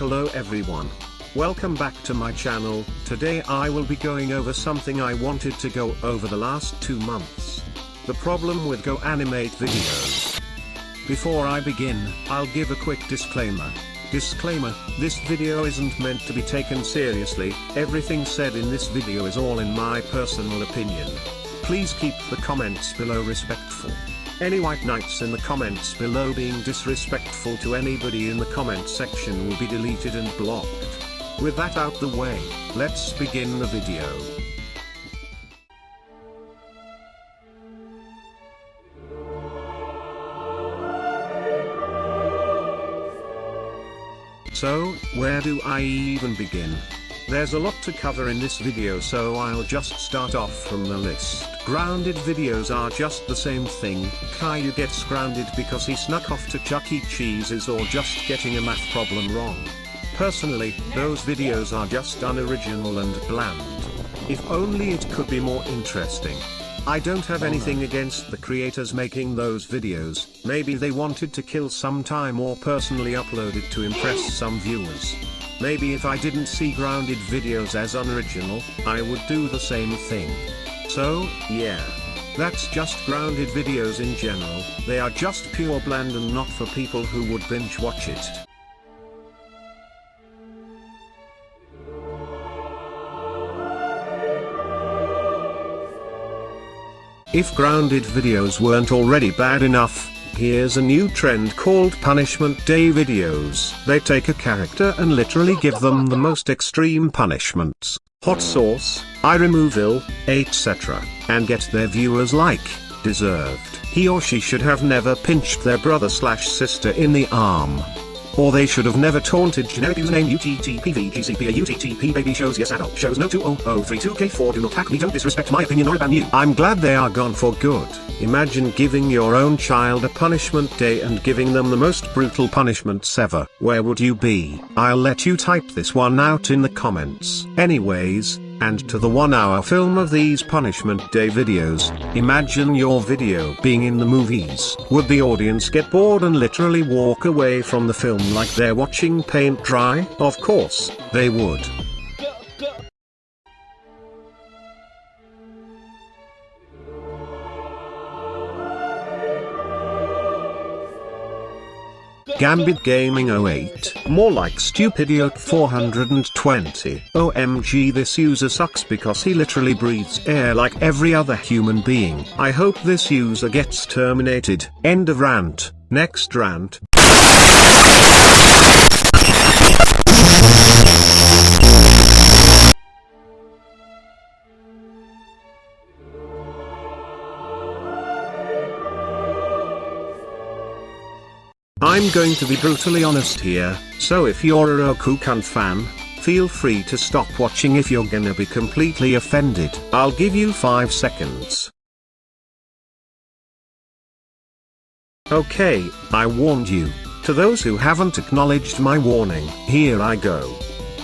Hello everyone. Welcome back to my channel, today I will be going over something I wanted to go over the last two months. The problem with Go Animate videos. Before I begin, I'll give a quick disclaimer. Disclaimer, this video isn't meant to be taken seriously, everything said in this video is all in my personal opinion. Please keep the comments below respectful. Any white knights in the comments below being disrespectful to anybody in the comment section will be deleted and blocked. With that out the way, let's begin the video. So, where do I even begin? There's a lot to cover in this video so I'll just start off from the list. Grounded videos are just the same thing, Caillou gets grounded because he snuck off to Chuck E. Cheese's or just getting a math problem wrong. Personally, those videos are just unoriginal and bland. If only it could be more interesting. I don't have anything against the creators making those videos, maybe they wanted to kill some time or personally uploaded to impress some viewers. Maybe if I didn't see grounded videos as unoriginal, I would do the same thing. So, yeah. That's just grounded videos in general, they are just pure bland and not for people who would binge watch it. If grounded videos weren't already bad enough, here's a new trend called Punishment Day videos. They take a character and literally give them the most extreme punishments, hot sauce, eye removal, etc., and get their viewers like, deserved. He or she should have never pinched their brother slash sister in the arm. Or they should have never taunted generic username a UTTP baby shows yes adult shows no 20032K4 do not hack me don't disrespect my opinion or ban you. I'm glad they are gone for good. Imagine giving your own child a punishment day and giving them the most brutal punishments ever. Where would you be? I'll let you type this one out in the comments. Anyways, and to the one hour film of these punishment day videos, imagine your video being in the movies. Would the audience get bored and literally walk away from the film like they're watching paint dry? Of course, they would. Gambit Gaming 08, more like Stupidiot 420. OMG this user sucks because he literally breathes air like every other human being. I hope this user gets terminated. End of rant. Next rant. I'm going to be brutally honest here, so if you're a Rokukan fan, feel free to stop watching if you're gonna be completely offended. I'll give you 5 seconds. Okay, I warned you. To those who haven't acknowledged my warning, here I go.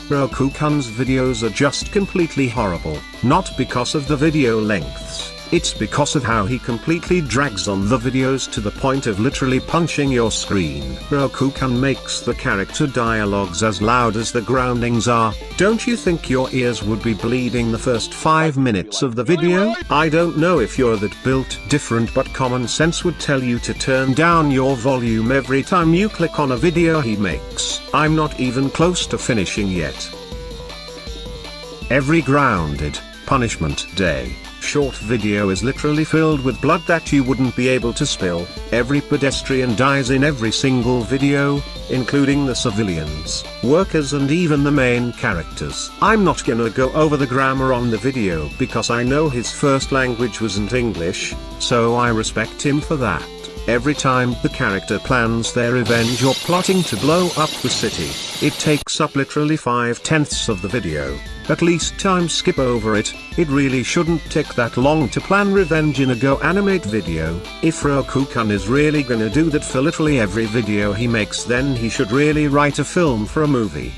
Rokukan's videos are just completely horrible, not because of the video lengths. It's because of how he completely drags on the videos to the point of literally punching your screen. Rokukan makes the character dialogues as loud as the groundings are. Don't you think your ears would be bleeding the first 5 minutes of the video? I don't know if you're that built different but common sense would tell you to turn down your volume every time you click on a video he makes. I'm not even close to finishing yet. Every grounded punishment day short video is literally filled with blood that you wouldn't be able to spill. Every pedestrian dies in every single video, including the civilians, workers and even the main characters. I'm not gonna go over the grammar on the video because I know his first language wasn't English, so I respect him for that. Every time the character plans their revenge or plotting to blow up the city, it takes up literally 5 tenths of the video. At least time skip over it, it really shouldn't take that long to plan revenge in a Go Animate video. If Rokukan is really gonna do that for literally every video he makes then he should really write a film for a movie.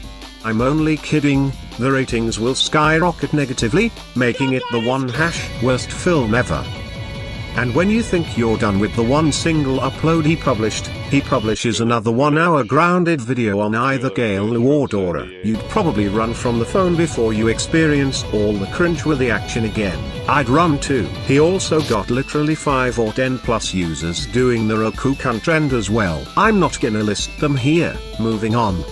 I'm only kidding, the ratings will skyrocket negatively, making it the one hash worst film ever. And when you think you're done with the one single upload he published, he publishes another one hour grounded video on either Caillou or Dora. You'd probably run from the phone before you experience all the cringe with the action again. I'd run too. He also got literally 5 or 10 plus users doing the Rokukan trend as well. I'm not gonna list them here, moving on.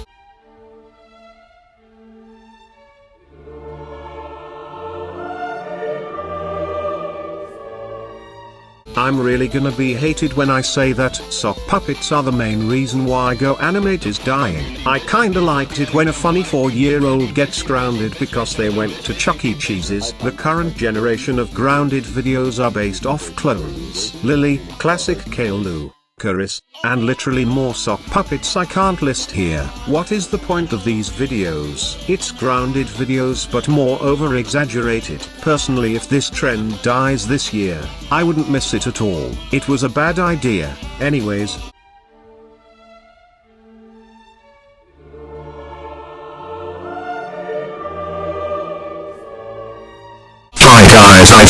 I'm really gonna be hated when I say that sock puppets are the main reason why Go Animate is dying. I kinda liked it when a funny 4 year old gets grounded because they went to Chuck E. Cheese's. The current generation of grounded videos are based off clones. Lily, classic Caillou. Karis, and literally more sock puppets I can't list here. What is the point of these videos? It's grounded videos but more over exaggerated. Personally if this trend dies this year, I wouldn't miss it at all. It was a bad idea. Anyways,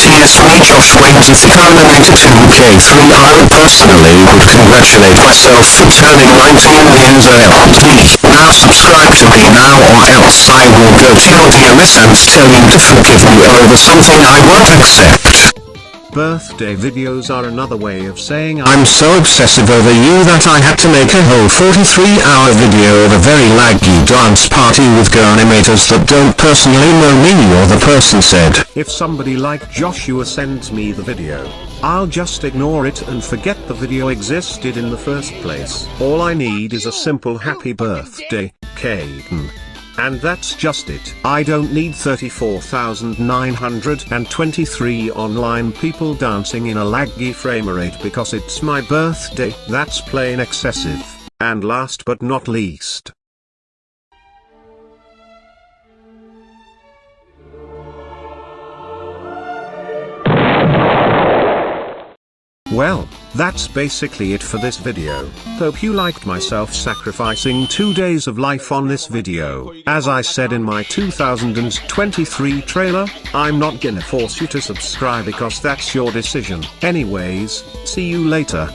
me Josh Waynes of the Animator 2K3 I personally would congratulate myself for turning 19 years old. Now subscribe to me now or else I will go to your DMS and tell you to forgive me over something I won't accept. Birthday videos are another way of saying I'm so obsessive over you that I had to make a whole 43 hour video of a very laggy dance party with go animators that don't personally know me or the person said. If somebody like Joshua sends me the video, I'll just ignore it and forget the video existed in the first place. All I need is a simple happy birthday, Caden. And that's just it. I don't need 34,923 online people dancing in a laggy frame rate because it's my birthday. That's plain excessive. And last but not least, Well, that's basically it for this video. Hope you liked myself sacrificing two days of life on this video. As I said in my 2023 trailer, I'm not gonna force you to subscribe because that's your decision. Anyways, see you later.